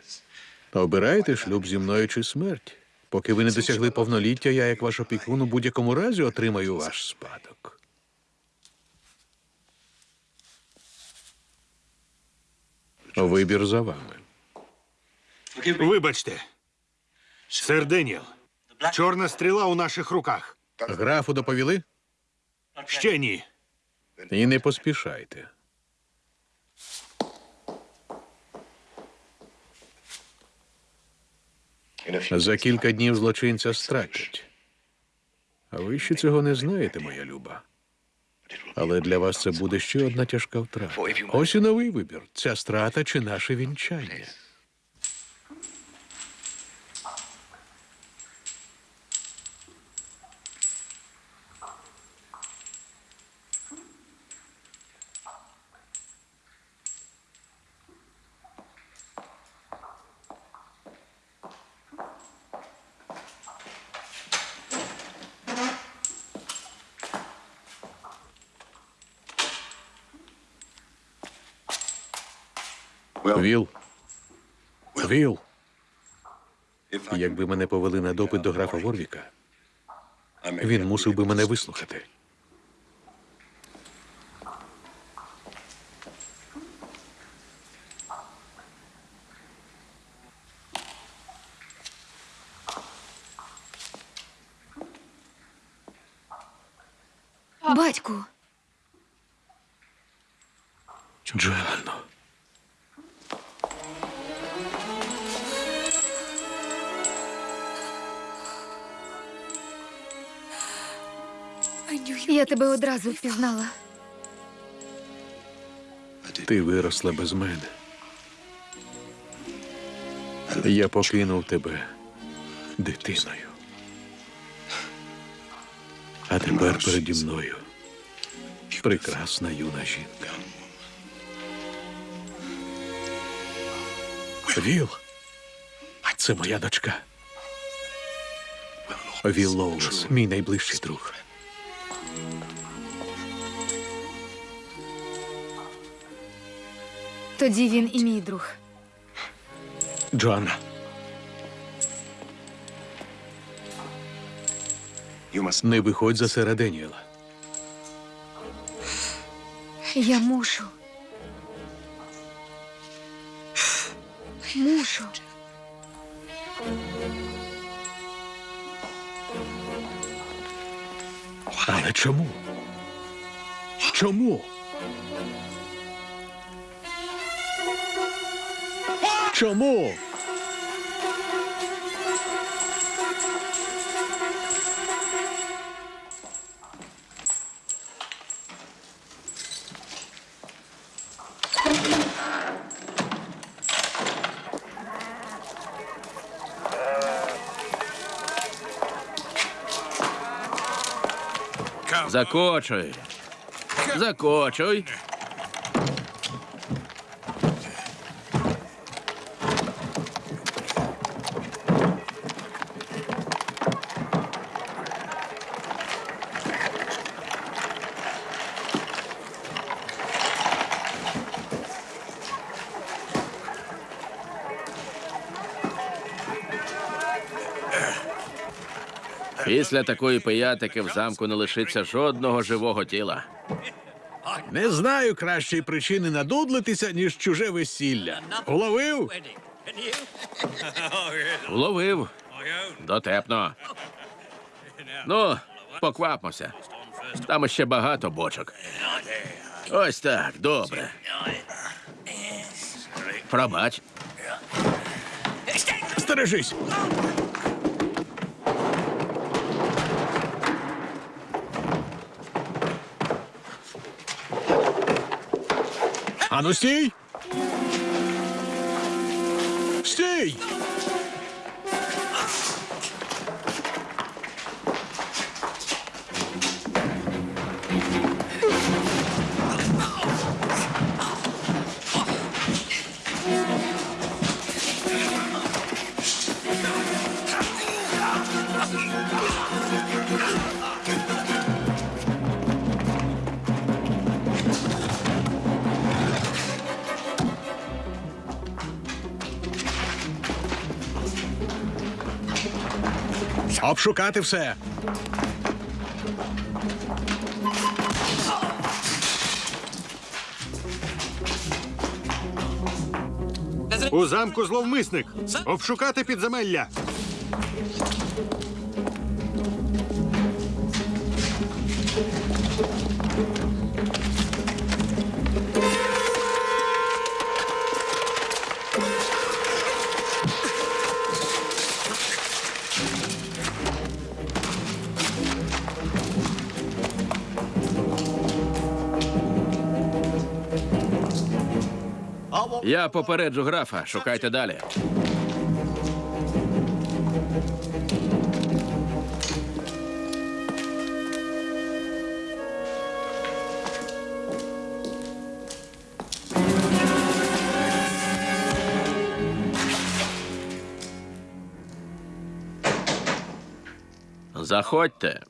Обирайте шлюб зі мною чи смерть. Поки ви не досягли повноліття, я, як ваш опікун, у будь-якому разі отримаю ваш спадок. Вибір за вами. Вибачте. Сер Деніел. Чорна стріла у наших руках. Графу доповіли? Ще ні. І не поспішайте. За кілька днів злочинця стратять. А ви ще цього не знаєте, моя люба. Але для вас це буде ще одна тяжка втрата. Ось і новий вибір: ця страта чи наше вінчання. Віл. Віл. Якби мене повели на допит до графа Ворвіка, він мусив би мене вислухати. Одразу впізнала. Ти виросла без мене. Я покинув тебе дитиною. А тепер переді мною прекрасна юна жінка. Віл, це моя дочка. Віл Лоулес, мій найближчий друг. Тоді він і мій друг. Джоанна, не виходь за сера Деніела. Я мушу. Мушу. Але чому? Чому? Чому? Закочуй. Закочуй. Після такої пиятики в замку не лишиться жодного живого тіла. Не знаю кращої причини надудлитися, ніж чуже весілля. Уловив? Вловив. Дотепно. Ну, поквапмося. Там ще багато бочок. Ось так, добре. Пробач. Стережись. あの、ステイステイ Обшукати все. У замку зловмисник. Обшукати підземелля. Я попереджу графа, шукайте далі. Заходьте.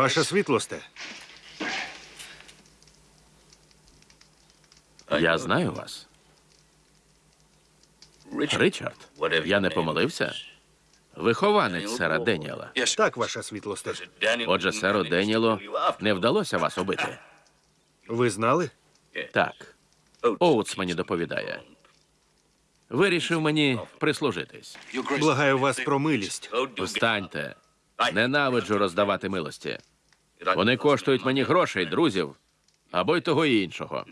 Ваша світлосте. Я знаю вас. Ричард, я не помилився? Вихованець сера Деніела. Так, ваша світлосте. Отже, серу Деніелу не вдалося вас убити. Ви знали? Так. Оутс мені доповідає. Вирішив мені прислужитись. Благаю вас про милість. Встаньте. Ненавиджу роздавати милості. Вони коштують мені грошей, друзів або й того і іншого.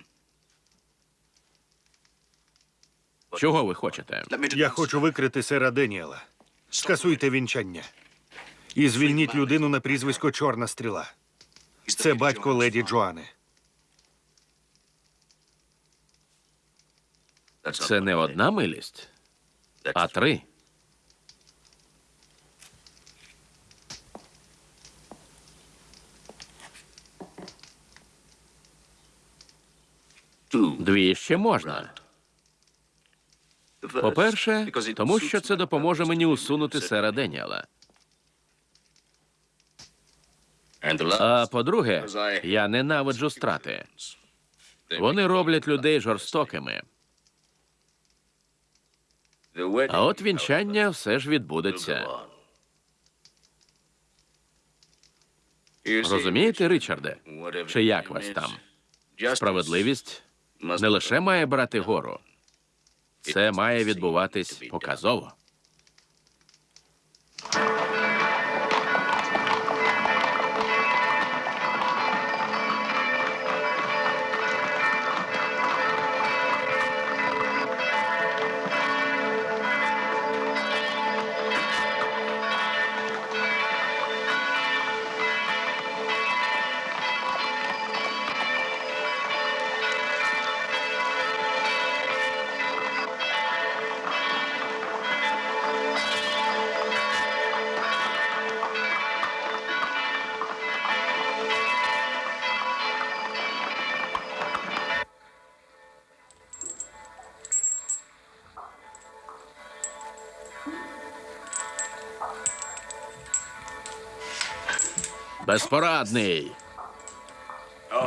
Чого ви хочете? Я хочу викрити сера Деніела. Скасуйте вінчання. І звільніть людину на прізвисько Чорна стріла. Це батько леді Джоани. Це не одна милість, а три. Дві ще можна. По-перше, тому що це допоможе мені усунути сера Деніела. А по-друге, я ненавиджу страти. Вони роблять людей жорстокими. А от вінчання все ж відбудеться. Розумієте, Ричарде? Чи як вас там? Справедливість не лише має брати гору, це має відбуватись показово. Безпорадний.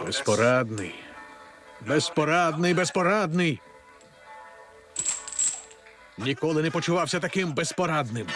Безпорадний. Безпорадний, безпорадний. Ніколи не почувався таким безпорадним.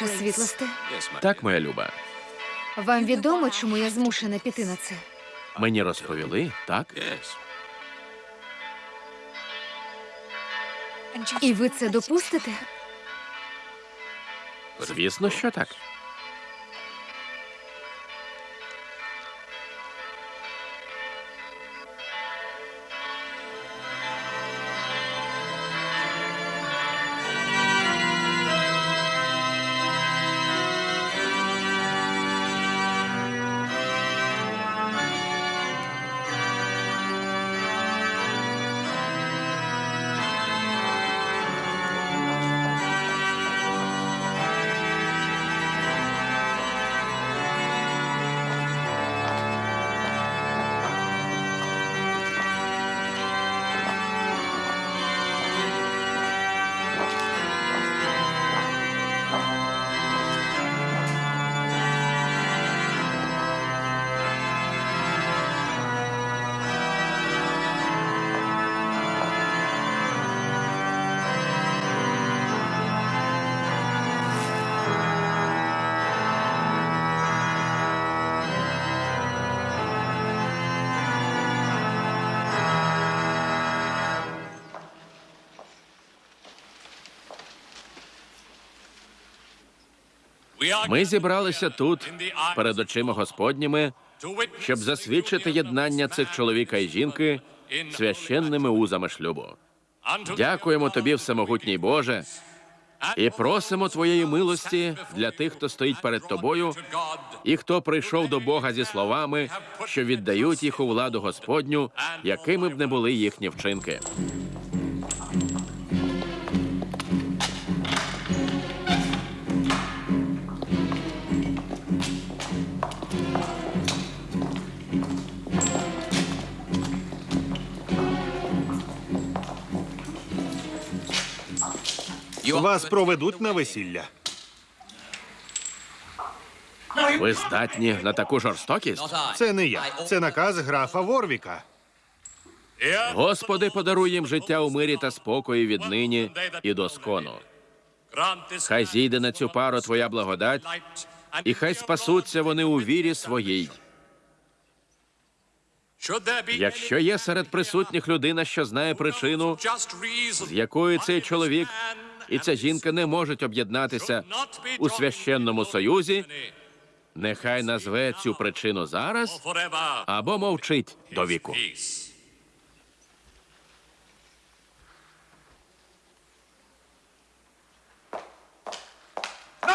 Ваша світлосте, Так, моя люба. вам відомо, чому я змушена піти на це? Мені розповіли, так? І ви це допустите? Звісно, що так. Ми зібралися тут перед очима Господніми, щоб засвідчити єднання цих чоловіка і жінки священними узами шлюбу. Дякуємо тобі, всемогутній Боже, і просимо твоєї милості для тих, хто стоїть перед тобою, і хто прийшов до Бога зі словами, що віддають їх у владу Господню, якими б не були їхні вчинки. Вас проведуть на весілля. Ви здатні на таку жорстокість? Це не я. Це наказ графа Ворвіка. Господи, подаруй їм життя у мирі та спокої віднині і до скону. Хай зійде на цю пару твоя благодать, і хай спасуться вони у вірі своїй. Якщо є серед присутніх людина, що знає причину, з якою цей чоловік і ця жінка не можуть об'єднатися у священному союзі, нехай назве цю причину зараз або мовчить до віку.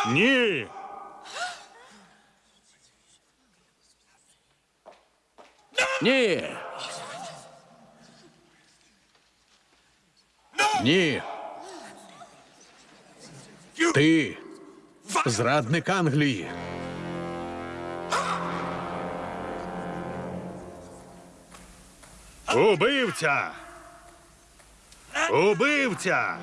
Ні. Ні, Ні. Ти зрадник Англії. Убивця. Убивця.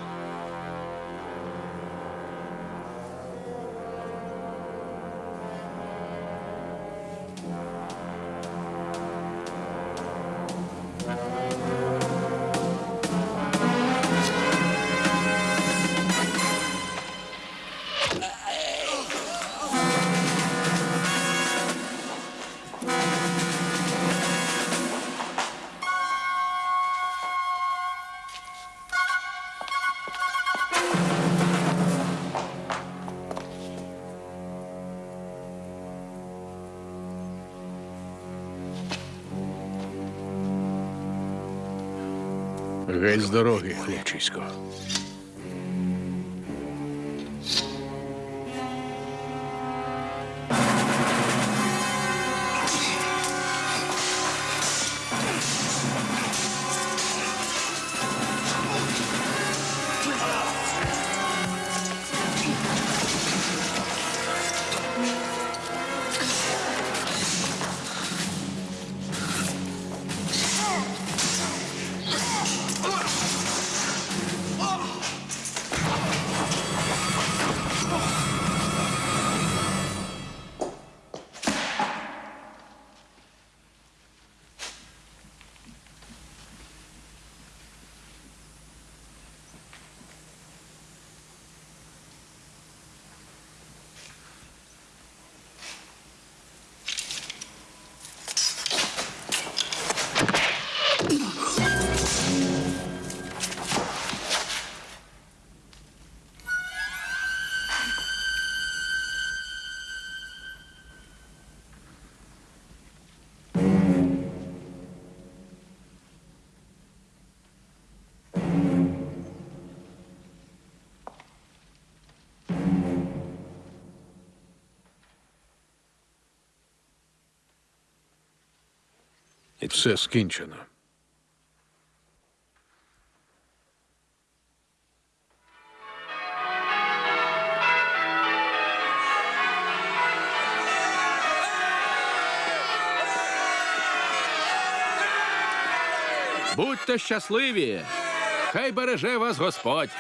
Геть з дороги, хлопчисько. Все скінчено. будьте щасливі! Хай береже вас Господь!